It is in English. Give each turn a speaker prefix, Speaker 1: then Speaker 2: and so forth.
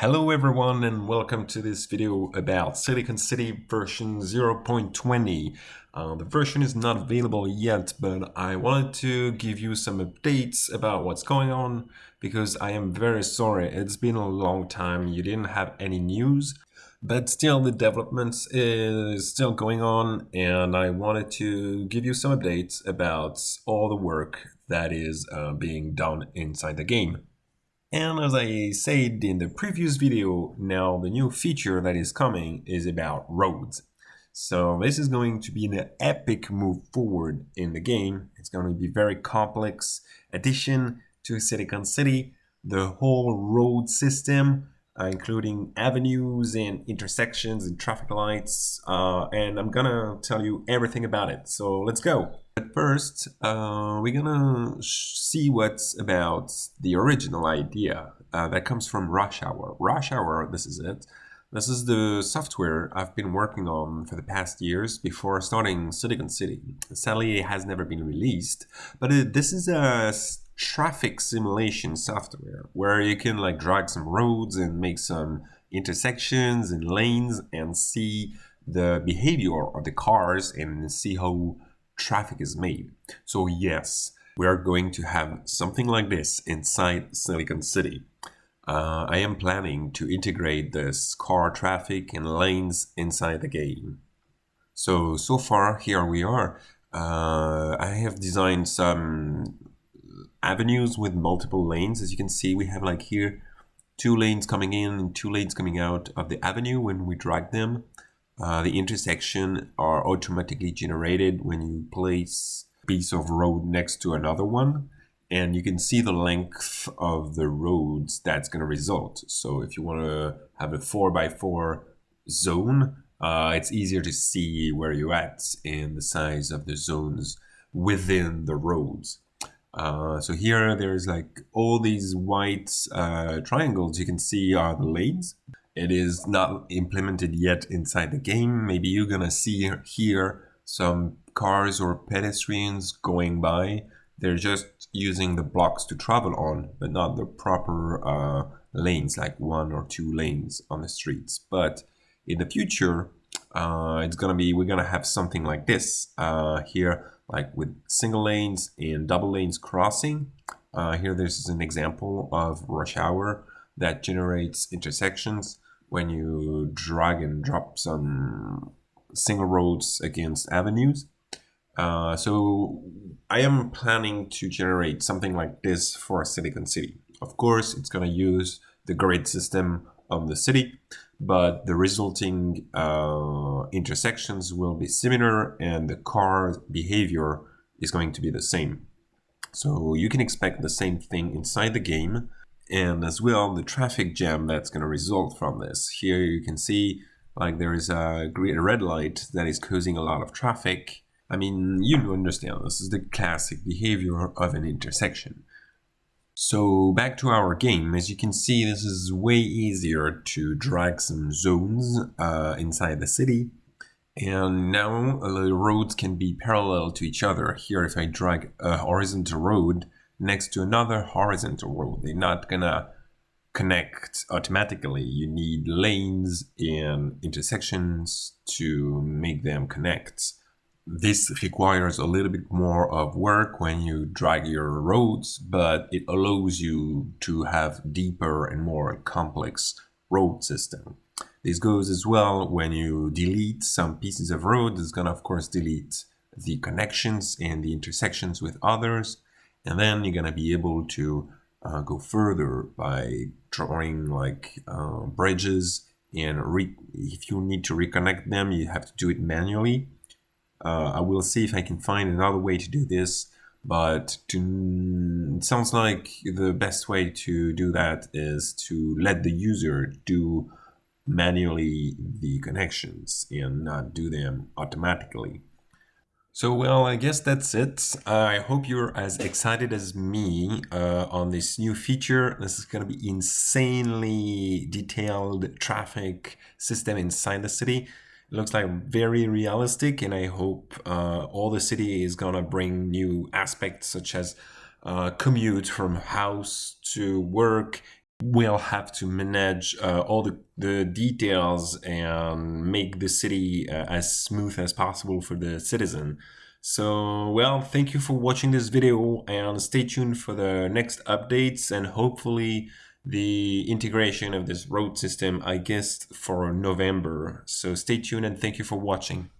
Speaker 1: Hello everyone and welcome to this video about Silicon City version 0.20. Uh, the version is not available yet, but I wanted to give you some updates about what's going on because I am very sorry. It's been a long time. You didn't have any news, but still the developments is still going on and I wanted to give you some updates about all the work that is uh, being done inside the game. And as I said in the previous video, now the new feature that is coming is about roads. So this is going to be an epic move forward in the game. It's going to be very complex addition to Silicon City. The whole road system, including avenues and intersections and traffic lights. Uh, and I'm gonna tell you everything about it. So let's go. But first, uh, we're gonna see what's about the original idea uh, that comes from Rush Hour. Rush Hour, this is it. This is the software I've been working on for the past years before starting Silicon City. Sadly, it has never been released, but it, this is a traffic simulation software where you can like drag some roads and make some intersections and lanes and see the behavior of the cars and see how traffic is made. So yes, we are going to have something like this inside Silicon City. Uh, I am planning to integrate this car traffic and lanes inside the game. So, so far here we are. Uh, I have designed some avenues with multiple lanes. As you can see, we have like here two lanes coming in and two lanes coming out of the avenue when we drag them. Uh, the intersection are automatically generated when you place a piece of road next to another one and you can see the length of the roads that's going to result. So if you want to have a 4x4 zone, uh, it's easier to see where you're at and the size of the zones within the roads. Uh, so here there's like all these white uh, triangles you can see are the lanes. It is not implemented yet inside the game. Maybe you're gonna see here some cars or pedestrians going by. They're just using the blocks to travel on, but not the proper uh, lanes, like one or two lanes on the streets. But in the future, uh, it's gonna be, we're gonna have something like this uh, here like with single lanes and double lanes crossing. Uh, here this is an example of rush hour that generates intersections when you drag and drop some single roads against avenues. Uh, so I am planning to generate something like this for a Silicon City. Of course, it's going to use the grid system of the city, but the resulting uh, intersections will be similar and the car behavior is going to be the same. So you can expect the same thing inside the game and as well the traffic jam that's going to result from this. Here you can see like there is a green red light that is causing a lot of traffic. I mean, you understand this is the classic behavior of an intersection. So back to our game, as you can see this is way easier to drag some zones uh, inside the city and now uh, the roads can be parallel to each other. Here if I drag a horizontal road next to another horizontal road, they're not gonna connect automatically. You need lanes and intersections to make them connect. This requires a little bit more of work when you drag your roads, but it allows you to have deeper and more complex road system. This goes as well when you delete some pieces of road, it's gonna of course delete the connections and the intersections with others. And then you're gonna be able to uh, go further by drawing like uh, bridges and if you need to reconnect them, you have to do it manually. Uh, I will see if I can find another way to do this, but to, it sounds like the best way to do that is to let the user do manually the connections and not do them automatically. So, well, I guess that's it. I hope you're as excited as me uh, on this new feature. This is going to be insanely detailed traffic system inside the city. Looks like very realistic and I hope uh, all the city is gonna bring new aspects such as uh, commute from house to work We'll have to manage uh, all the, the details and make the city uh, as smooth as possible for the citizen. So, well, thank you for watching this video and stay tuned for the next updates and hopefully the integration of this road system, I guess, for November. So stay tuned and thank you for watching.